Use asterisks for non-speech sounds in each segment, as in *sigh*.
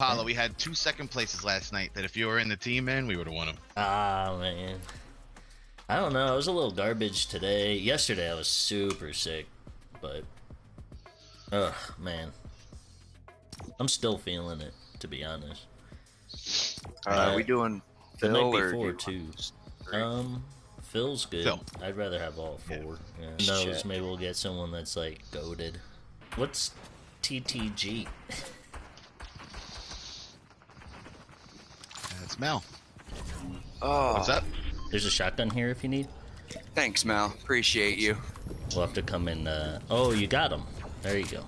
Apollo, we had two second places last night. That if you were in the team, man, we would have won them. Ah, man. I don't know. I was a little garbage today. Yesterday, I was super sick, but. Ugh, man. I'm still feeling it, to be honest. Uh, Uh, are we doing The Phil night or before, you- too. Um, Phil's good. Phil. I'd rather have all four. Yeah. Shit. Knows maybe we'll get someone that's like goaded. What's TTG? *laughs* That's Mel. Oh, What's up? There's a shotgun here if you need. Thanks, Mel. Appreciate you. We'll have to come in. Uh... Oh, you got him. There you go.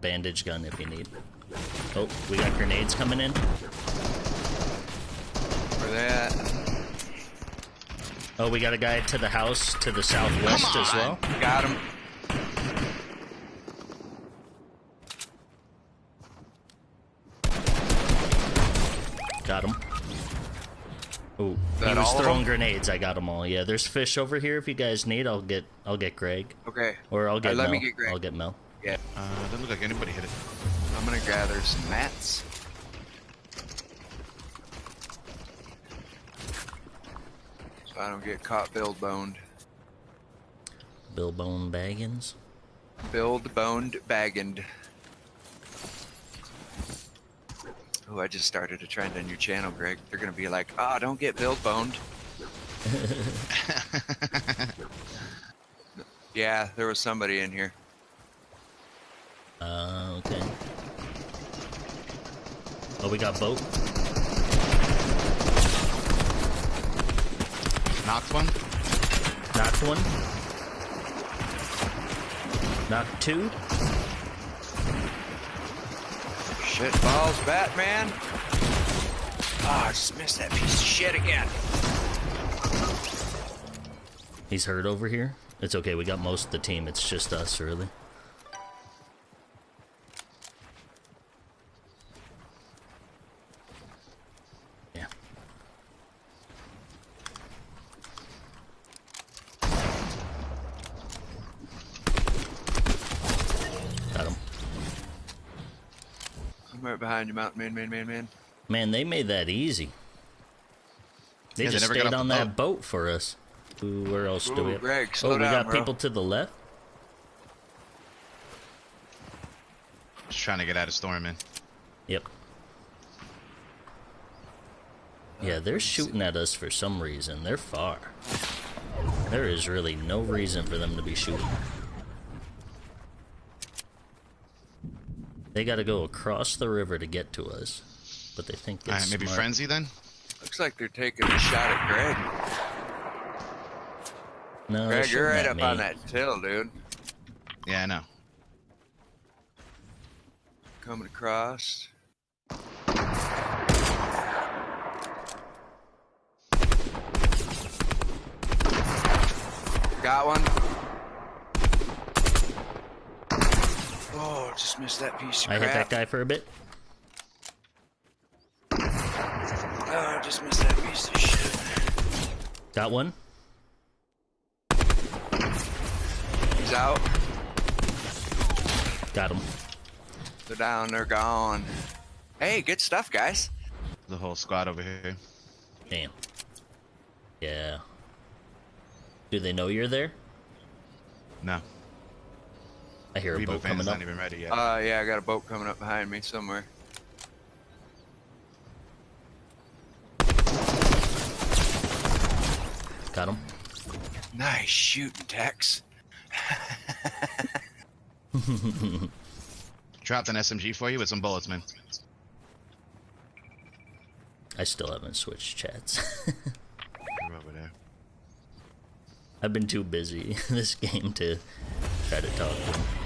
Bandage gun if you need. Oh, we got grenades coming in. For that. Oh, we got a guy to the house to the southwest as well. Got him. Got him. Oh, he was throwing grenades. I got them all. Yeah, there's fish over here. If you guys need, I'll get I'll get Greg Okay. or I'll get let Mel. me get Greg. I'll get Mel. Yeah. Uh, doesn't look like anybody hit it. I'm gonna gather some mats. So I don't get caught build boned. Bill Bone Baggins. Build boned bagged. Oh, I just started a trend on your channel, Greg. They're gonna be like, "Ah, don't get build boned." *laughs* Yeah, there was somebody in here. Uh, okay. Oh, we got boat. Knocked one. Knocked one. Knocked two. Shit balls, Batman. Oh, I just missed that piece of shit again. He's hurt over here. It's okay. We got most of the team. It's just us, really. Right behind you, Mountain Man, man, man, man. Man, they made that easy. They Yeah, just never got stayed on that boat for us. Ooh, where else do we have? Greg, oh, we down, got bro. people to the left. Just trying to get out of storm, man. Yep. Yeah, uh, they're shooting at us for some reason. They're far. There is really no reason for them to be shooting. They gotta go across the river to get to us. But they think it's All right, maybe smart. frenzy then. Looks like they're taking a shot at Greg. No, Greg, you're right up me. on that hill, dude. Yeah, I know. Coming across. Got one. Oh, just missed that piece of I hit that guy for a bit. Oh, I just missed that piece of shit. Got one. He's out. Got him. They're down. They're gone. Hey, good stuff, guys. The whole squad over here. Damn. Yeah. Do they know you're there? No. I hear a Reboot boat van's coming up. not even ready yet. Uh, yeah, I got a boat coming up behind me somewhere. Got him. Nice shooting, Tex. *laughs* Dropped an SMG for you with some bullets, man. I still haven't switched chats. *laughs* You're over there. I've been too busy *laughs* this game to try to talk to him.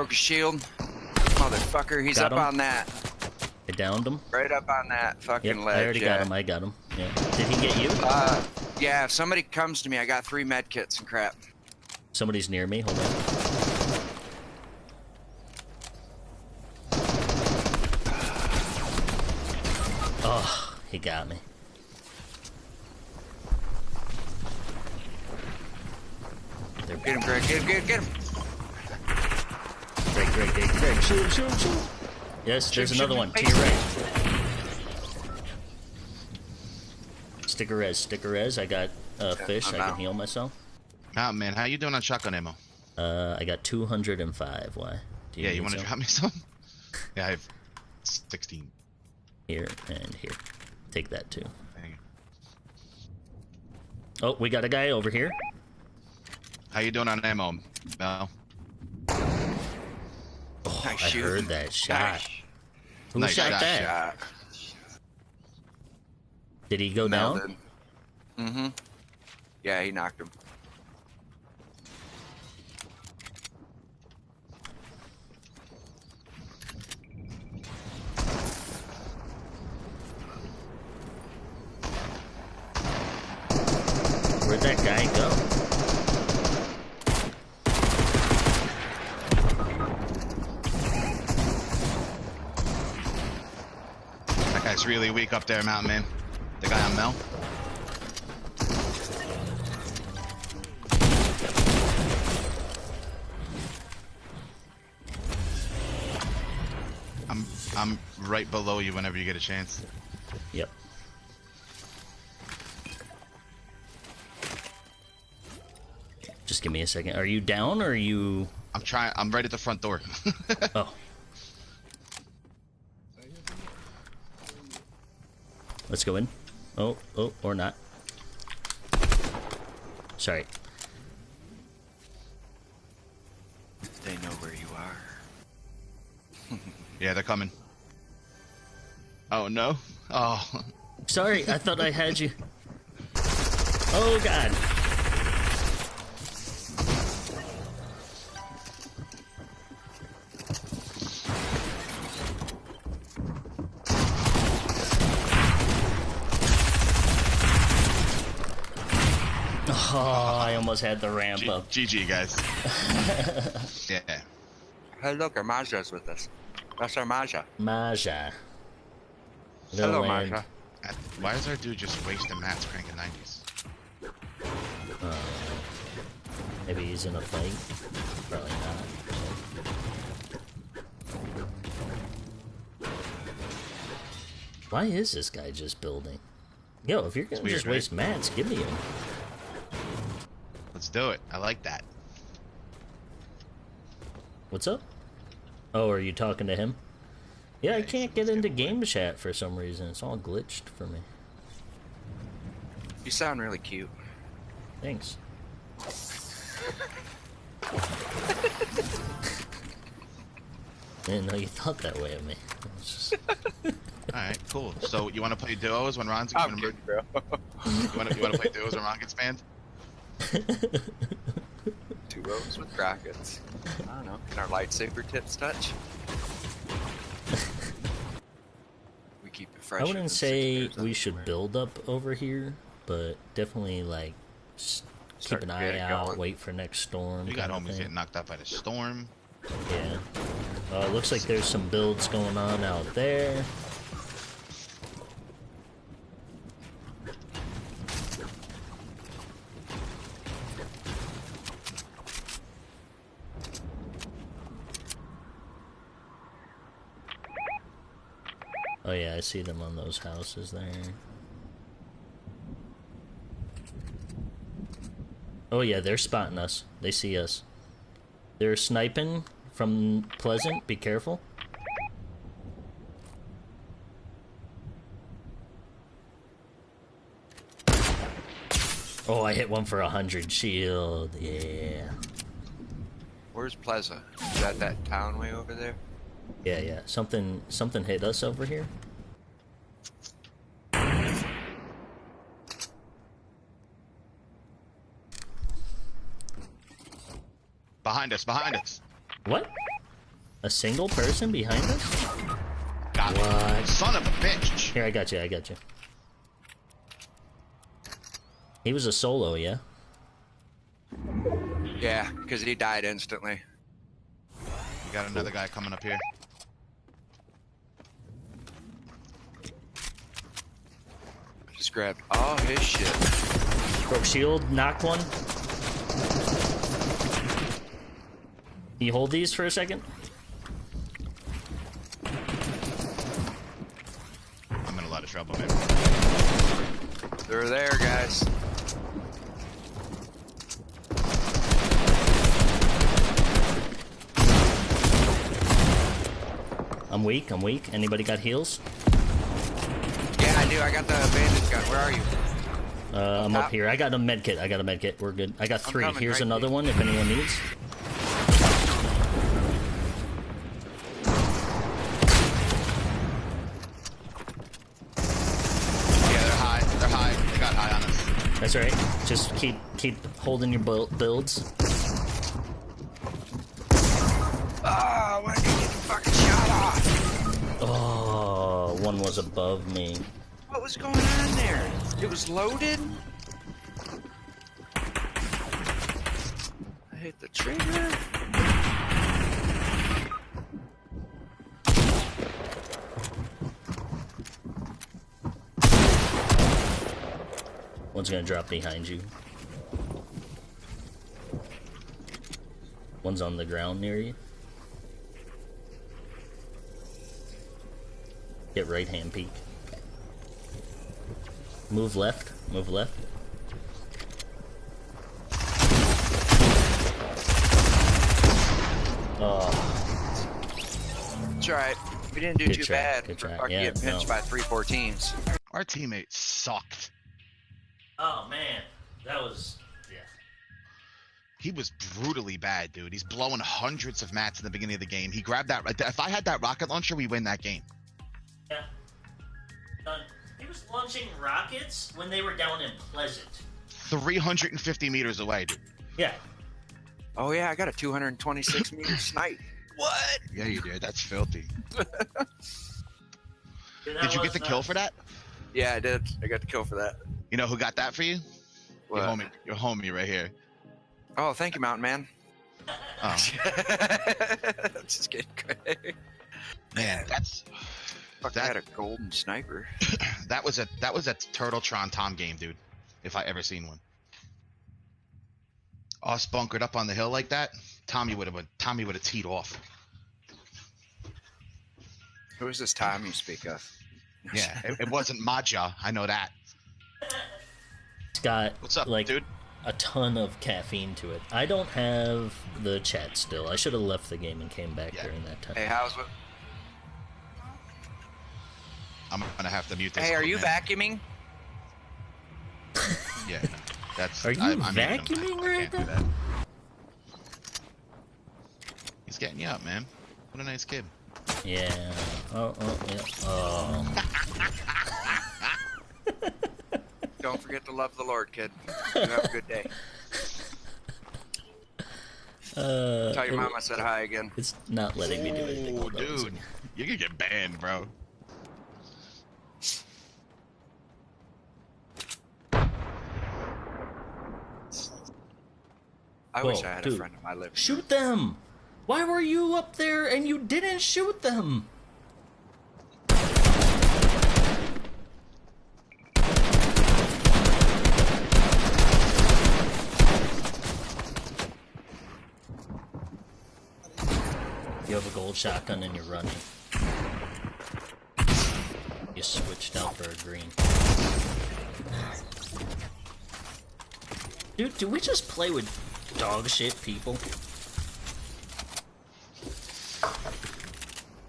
Broke his shield. Motherfucker, he's Got up him. on that. I downed him. Right up on that Yep, fucking ledge. I already yeah. got him. I got him. Yeah. Did he get you? Uh, yeah, if somebody comes to me, I got three med kits and crap. Somebody's near me. Hold on. Oh, he got me. Get him, Greg. Get him, get him, get him. Greg. Shoot, him, shoot, him, shoot. him. Yes, there's Shoot, another shoot, one. To face your right. Sticker res, sticker res. I got uh, fish. I'm I can out. heal myself. Ah man, how you doing on shotgun ammo? Uh, I got 205. Why? Do yeah, you want to drop me *laughs* some? yeah, I have 16. Here and here. Take that too. Oh, we got a guy over here. How you doing on ammo, Mel? Oh, Nice I shooting. heard that shot. Nice. Who Nice shot shot, that? Shot. Did he go down? Mm-hmm. Yeah, he knocked him. Where'd that guy go? Really weak up there, Mountain Man. The guy on Mel. I'm I'm right below you whenever you get a chance. Yep. Just give me a second. Are you down or are you? I'm trying. I'm right at the front door. *laughs* Oh. Let's go in. Oh, oh, or not. Sorry. They know where you are. *laughs* yeah, they're coming. Oh no. Oh. Sorry, I thought I had you. Oh god. Almost had the ramp G- up. GG guys. *laughs* yeah. Hey, look, our Maja's with us. That's our Maja. Maja. Hello, Little land. Maja. Uh, Why is our dude just wasting mats cranking 90s? Maybe he's in a fight. Probably not. Why is this guy just building? Yo, if you're gonna weird, just right? waste mats, give me him. Let's do it. I like that. What's up? Oh, are you talking to him? Yeah, I can't get into getting game chat for some reason. It's all glitched for me. You sound really cute. Thanks. I *laughs* Didn't know you thought that way of me. Just- *laughs* All right, cool. So you want to play duos when Ron's I'm when, good, bro. *laughs* you want to you want to play duos when Ron gets banned? Two rows with brackets. I don't know. Can our lightsaber tips touch? we keep it fresh. I wouldn't say we should build up over here, but definitely like s- keep an eye out, going. wait for next storm. We got kinda homies getting knocked out by the storm. Yeah. Uh, looks like there's some builds going on out there. Oh yeah, I see them on those houses there. Oh yeah, they're spotting us. They see us. They're sniping from Pleasant. Be careful. Oh, I hit one for a hundred shield. Yeah. Where's Plaza? Is that that town way over there? Yeah, yeah. Something something hit us over here. Behind us, behind us. What? A single person behind us? Got it. What? Son of a bitch. Here, I got you. I got you. He was a solo, yeah. Yeah, because he died instantly. We got another guy coming up here. Just grabbed all his shit. Broke shield, knocked one. Can you hold these for a second? I'm in a lot of trouble, man. They're there, guys. I'm weak. I'm weak. Anybody got heals? Do. I got the bandage gun. Where are you? Uh, I'm Top. up here. I got a med kit. I got a med kit. We're good. I got three. coming Here's right another here. one if anyone needs. Yeah, they're high. They're high. They got high on us. That's right. Just keep keep holding your buil- builds. Oh, why did the fucking shot off? Oh, one was above me. Was going on there? It was loaded? I hit the trigger. One's gonna drop behind you. One's on the ground near you. Get right hand peek. Move left. Move left. Oh, It's alright. We didn't do Good too try, bad good for try. Yeah, getting pinched no. by 314s. Our teammates sucked. oh man, that was yeah. He was brutally bad, dude. He's blowing hundreds of mats in the beginning of the game. He grabbed that. If I had that rocket launcher, we win that game. Yeah. Done. He was launching rockets when they were down in Pleasant. 350 meters away, dude. Yeah. Oh yeah, I got a 226 *laughs* meter snipe. What? Yeah, you did. That's filthy. *laughs* Dude, that Did you get the kill for that? Yeah, I did. I got the kill for that. You know who got that for you? What? Your homie. Your homie right here. Oh, thank you, Mountain Man. Oh *laughs* Just kidding, Craig. man, that's Fuck, That- I had a golden sniper. *coughs* that was a that was a Turtletron Tom game, dude. If I ever seen one. Us bunkered up on the hill like that, Tommy would have Tommy would have teed off. Who is this Tom you speak of? *laughs* Yeah, it, it wasn't Maja. I know that. It's got What's up, like dude? a ton of caffeine to it. I don't have the chat still. I should have left the game and came back Yeah. during that time. Hey, how's what? I'm gonna have to mute this. Hey, are you man. vacuuming? Yeah, no, that's. Are you I, I'm vacuuming right can't do that. He's getting you up, man. What a nice kid. Yeah. Oh, oh, yeah. *laughs* Oh. Don't forget to love the Lord, kid. You have a good day. *laughs* Uh, Tell your it- mom I said hi again. It's not letting me do anything. Oh, Hold on a dude, you're gonna get banned, bro. I wish I had dude. a friend in my living. Shoot them! Why were you up there and you didn't shoot them? You have a gold shotgun and you're running. You switched out for a green. Dude, do we just play with dog shit people?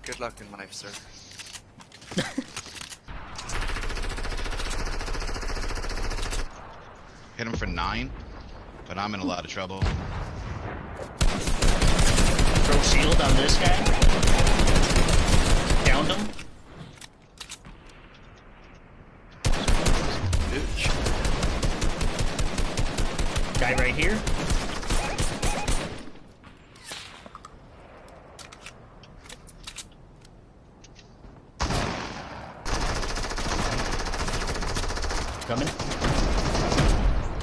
Good luck in life, sir. *laughs* Hit him for nine, but I'm in a lot of trouble. Throw shield on this guy. Downed him. Bitch. Guy right here. Coming.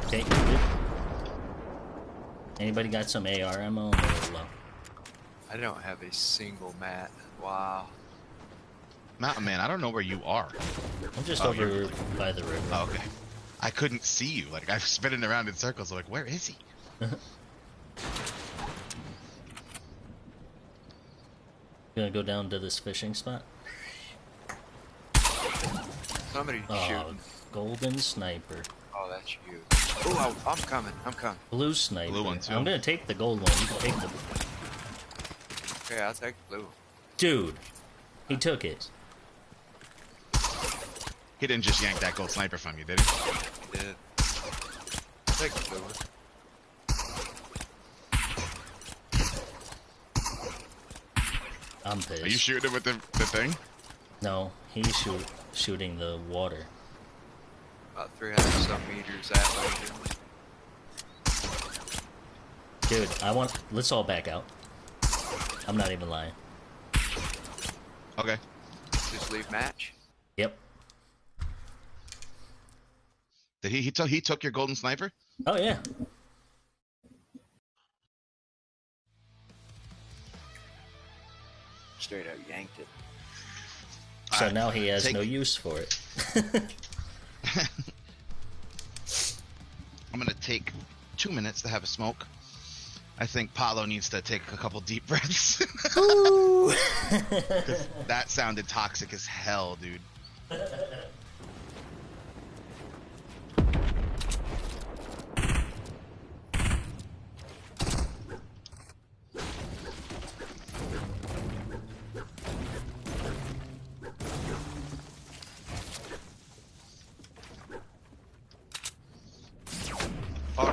Okay, good. Anybody got some AR ammo? I'm a little low. I don't have a single mat. Wow. Mountain man, I don't know where you are. I'm just Oh, over you're- by the river. Oh, okay. I couldn't see you. Like I'm spinning around in circles. I'm like, where is he? *laughs* Gonna go down to this fishing spot. Somebody Oh, shooting. golden sniper. Oh, that's you. Oh, I'm coming. I'm coming. Blue sniper. Blue one, too. I'm gonna take the gold one. You can take the. Okay, I'll take blue. Dude, he took it. He didn't just yank that gold sniper from you, did he? Did. I'll take the blue one. I'm pissed. Are you shooting with the, the thing? no, he's shoot, shooting the water. About 300 some meters that way. Dude, I want. Let's all back out. I'm not even lying. Okay. Just leave match. Yep. Did he he took he took your golden sniper? Oh yeah. Straight up yanked it. So Alright, now he has take- no use for it. *laughs* *laughs* I'm gonna take two minutes to have a smoke. I think Paolo needs to take a couple deep breaths. *laughs* *laughs* that sounded toxic as hell, dude.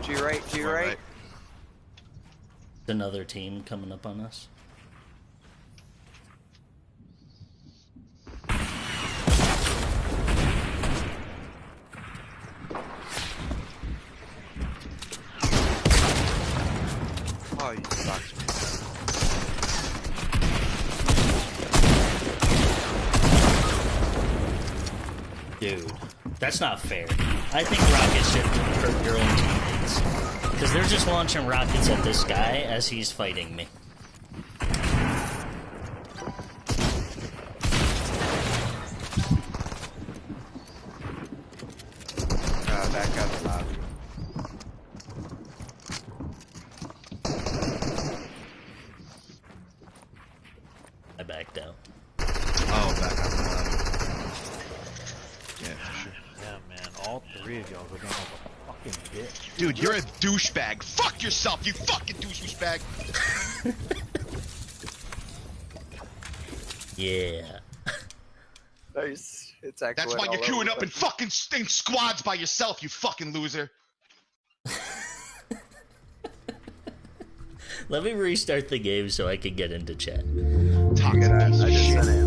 To your right, to your Right, right. right. Another team coming up on us. Oh, you fucked me. Dude, that's not fair. I think they're just launching rockets at this guy as he's fighting me. Uh, back out the lobby. I backed out. Oh, back up. Yeah, for sure. Yeah, man, all three of y'all go down like a fucking bitch. Dude, you're a douchebag. Fuck yourself, you fucking douchebag. *laughs* Yeah. Nice. It's actually That's why you're queuing up in fucking in squads by yourself, you fucking loser. *laughs* Let me restart the game so I can get into chat. Toxic I,